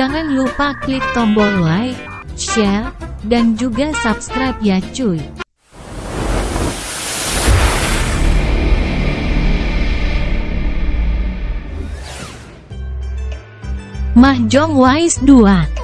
Jangan lupa klik tombol like, share, dan juga subscribe ya cuy. Mahjong Wise 2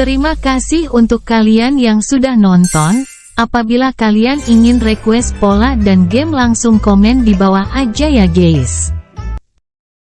Terima kasih untuk kalian yang sudah nonton, apabila kalian ingin request pola dan game langsung komen di bawah aja ya guys.